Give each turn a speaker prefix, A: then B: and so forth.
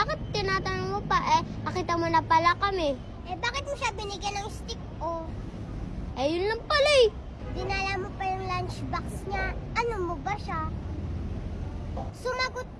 A: Bakit tinatanong mo pa eh? Nakita mo na pala kami.
B: Eh, bakit mo siya binigyan ng stick, oh?
A: Eh, yun lang pala eh.
B: Dinala mo pa yung lunchbox niya. Ano mo ba siya? Sumagot!